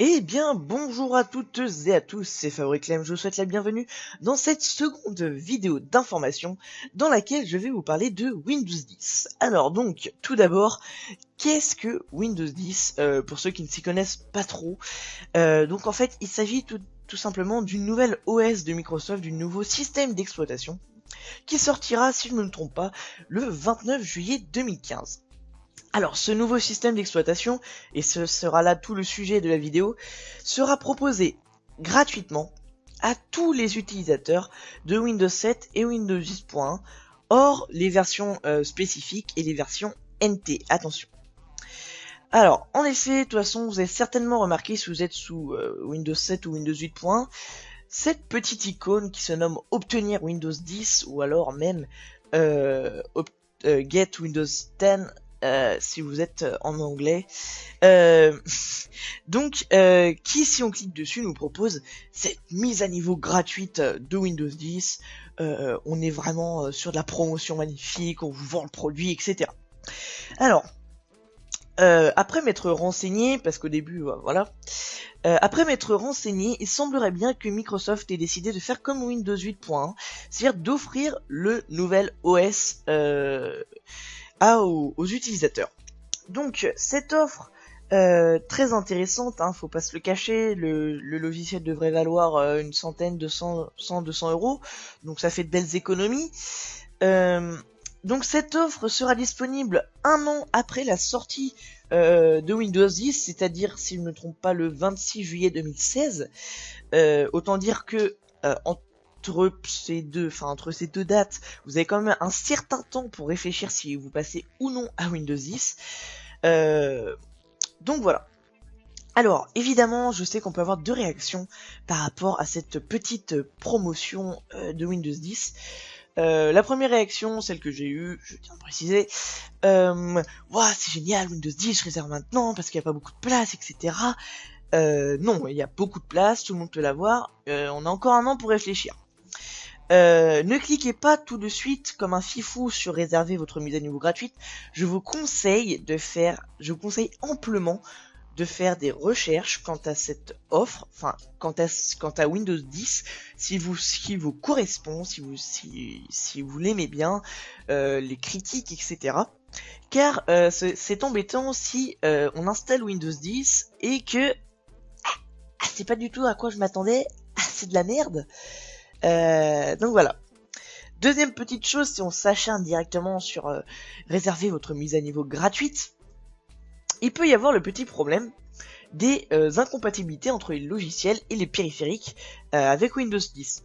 Eh bien, bonjour à toutes et à tous, c'est Fabriclem, je vous souhaite la bienvenue dans cette seconde vidéo d'information dans laquelle je vais vous parler de Windows 10. Alors donc, tout d'abord, qu'est-ce que Windows 10 euh, Pour ceux qui ne s'y connaissent pas trop, euh, donc en fait, il s'agit tout, tout simplement d'une nouvelle OS de Microsoft, du nouveau système d'exploitation, qui sortira, si je ne me trompe pas, le 29 juillet 2015. Alors, ce nouveau système d'exploitation, et ce sera là tout le sujet de la vidéo, sera proposé gratuitement à tous les utilisateurs de Windows 7 et Windows 10.1, hors les versions euh, spécifiques et les versions NT. Attention. Alors, en effet, de toute façon, vous avez certainement remarqué si vous êtes sous euh, Windows 7 ou Windows 8.1, cette petite icône qui se nomme Obtenir Windows 10 ou alors même euh, Get Windows 10 euh, si vous êtes euh, en anglais. Euh, donc, qui si on clique dessus nous propose cette mise à niveau gratuite de Windows 10. on est vraiment sur de la promotion magnifique, on vous vend le produit, etc. Alors, après m'être renseigné, parce qu'au début, voilà, après m'être renseigné, il semblerait bien que Microsoft ait décidé de faire comme Windows 8.1, c'est-à-dire d'offrir le nouvel OS aux, utilisateurs. Donc cette offre euh, très intéressante, hein, faut pas se le cacher, le, logiciel devrait valoir euh, une centaine, de 100, 200 euros, donc ça fait de belles économies. Euh, donc cette offre sera disponible un an après la sortie de Windows 10, c'est-à-dire, si je ne me trompe pas, le 26 juillet 2016. autant dire que en entre ces deux, enfin entre ces deux dates, vous avez quand même un certain temps pour réfléchir si vous passez ou non à Windows 10. Euh, donc voilà. Alors, évidemment, je sais qu'on peut avoir deux réactions par rapport à cette petite promotion euh, de Windows 10. Euh, la première réaction, celle que j'ai eue, je tiens à préciser, euh, c'est génial, Windows 10, je réserve maintenant parce qu'il n'y a pas beaucoup de place, etc. non, il y a beaucoup de place, tout le monde peut l'avoir, on a encore un an pour réfléchir. Euh, ne cliquez pas tout de suite comme un fifou sur réserver votre mise à niveau gratuite. Je vous conseille de faire, je vous conseille amplement de faire des recherches quant à cette offre, enfin quant à Windows 10, si vous si vous correspond, si vous si, vous l'aimez bien, euh, les critiques etc. Car euh, c'est embêtant si on installe Windows 10 et que ah, c'est pas du tout à quoi je m'attendais, ah, c'est de la merde. Euh, donc voilà. Deuxième petite chose, si on s'acharne directement sur euh, réserver votre mise à niveau gratuite, il peut y avoir le petit problème des euh, incompatibilités entre les logiciels et les périphériques avec Windows 10.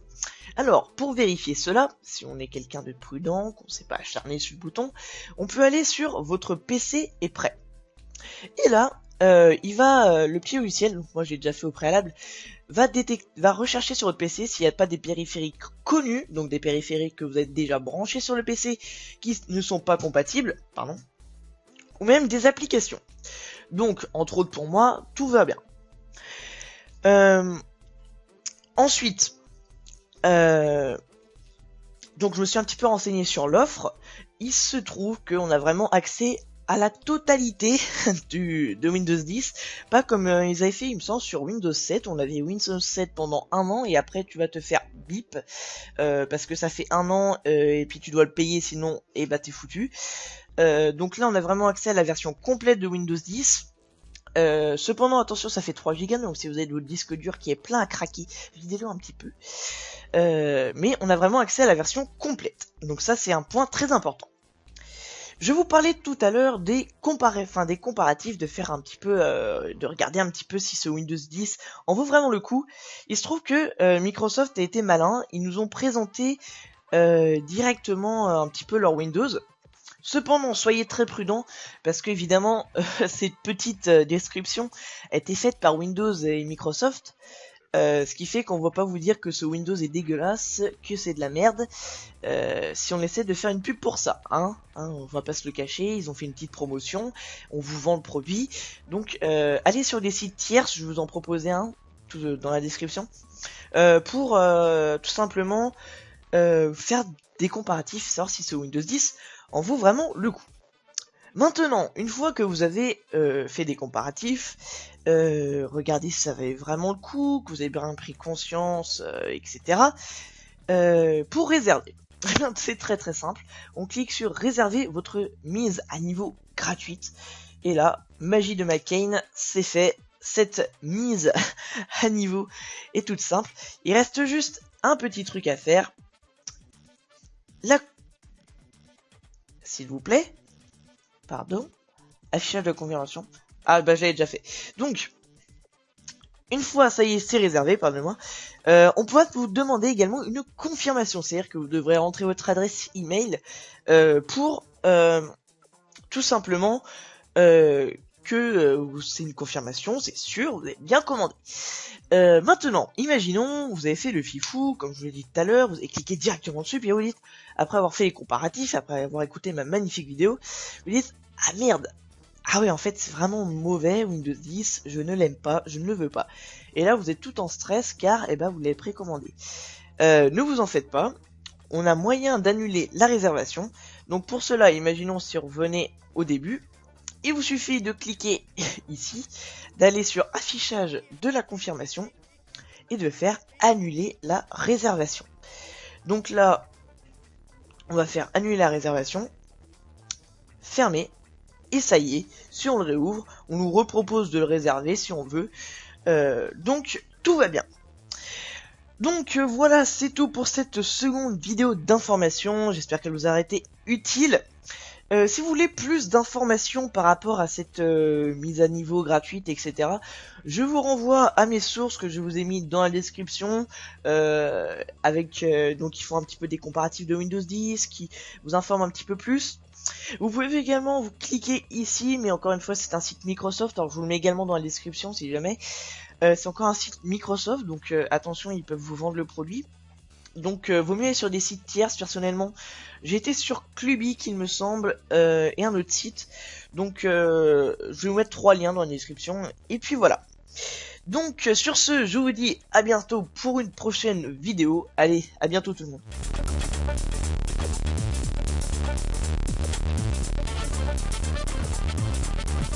Alors, pour vérifier cela, si on est quelqu'un de prudent, qu'on ne sait pas acharner sur le bouton, on peut aller sur votre PC est prêt. Et là, euh, il va, euh, le petit logiciel, moi j'ai déjà fait au préalable, va, va rechercher sur votre PC s'il n'y a pas des périphériques connus, donc des périphériques que vous êtes déjà branchés sur le PC qui ne sont pas compatibles, pardon, ou même des applications. Donc, entre autres pour moi, tout va bien. Euh, ensuite, donc je me suis un petit peu renseigné sur l'offre. Il se trouve qu'on a vraiment accès à la totalité de Windows 10, pas comme euh, ils avaient fait, il me semble, sur Windows 7. On avait Windows 7 pendant un an et après tu vas te faire bip euh, parce que ça fait un an euh, et puis tu dois le payer sinon et eh bah t'es foutu. donc là on a vraiment accès à la version complète de Windows 10. cependant attention ça fait 3 Go donc si vous avez votre disque dur qui est plein à craquer, videz-le un petit peu. mais on a vraiment accès à la version complète. Donc ça c'est un point très important. Je vous parlais tout à l'heure des, enfin, des comparatifs, de faire un petit peu, euh, de regarder un petit peu si ce Windows 10 en vaut vraiment le coup. Il se trouve que euh, Microsoft a été malin, ils nous ont présenté euh, directement un petit peu leur Windows. Cependant, soyez très prudents parce qu'évidemment, cette petite description a été faite par Windows et Microsoft. Euh, ce qui fait qu'on va pas vous dire que ce Windows est dégueulasse, que c'est de la merde, euh, si on essaie de faire une pub pour ça, hein, hein, on va pas se le cacher, ils ont fait une petite promotion, on vous vend le produit, donc euh, allez sur des sites tierces, je vous en proposais un tout dans la description, pour tout simplement faire des comparatifs, savoir si ce Windows 10 en vaut vraiment le coup. Maintenant, une fois que vous avez euh, fait des comparatifs, euh, regardez si ça valait vraiment le coup, que vous avez bien pris conscience, euh, etc. pour réserver, c'est très très simple. On clique sur réserver votre mise à niveau gratuite. Et là, magie de McCain, c'est fait. Cette mise à niveau est toute simple. Il reste juste un petit truc à faire. La... S'il vous plaît. Pardon. Affichage de confirmation. Ah bah j'avais déjà fait. Donc, une fois ça y est, c'est réservé, pardonnez-moi, euh, on pourra vous demander également une confirmation, c'est-à-dire que vous devrez rentrer votre adresse email euh, pour euh, tout simplement que euh, c'est une confirmation, c'est sûr, vous avez bien commandé. Euh, maintenant, imaginons, vous avez fait le fifou, comme je vous l'ai dit tout à l'heure, vous avez cliqué directement dessus, puis vous dites, après avoir fait les comparatifs, après avoir écouté ma magnifique vidéo, vous dites, ah merde, ah ouais, en fait, c'est vraiment mauvais, Windows 10, je ne l'aime pas, je ne le veux pas. Et là, vous êtes tout en stress, car, eh ben, vous l'avez précommandé. Euh, ne vous en faites pas, on a moyen d'annuler la réservation. Donc pour cela, imaginons si on revenait au début, il vous suffit de cliquer ici, d'aller sur affichage de la confirmation et de faire annuler la réservation. Donc là, on va faire annuler la réservation, fermer, et ça y est, si on le réouvre, on nous repropose de le réserver si on veut. Euh, donc tout va bien. Donc euh, voilà, c'est tout pour cette seconde vidéo d'information. J'espère qu'elle vous a été utile. Euh, si vous voulez plus d'informations par rapport à cette mise à niveau gratuite, etc., je vous renvoie à mes sources que je vous ai mis dans la description, avec donc ils font un petit peu des comparatifs de Windows 10, qui vous informent un petit peu plus. Vous pouvez également vous cliquer ici, mais encore une fois c'est un site Microsoft, alors je vous le mets également dans la description si jamais. Euh, c'est encore un site Microsoft, donc euh, attention, ils peuvent vous vendre le produit. Donc euh, vaut mieux aller sur des sites tierces personnellement. Été sur Clubic il me semble, et un autre site. Donc je vais vous mettre trois liens dans la description. Et puis voilà. Donc sur ce, je vous dis à bientôt pour une prochaine vidéo. Allez, à bientôt tout le monde.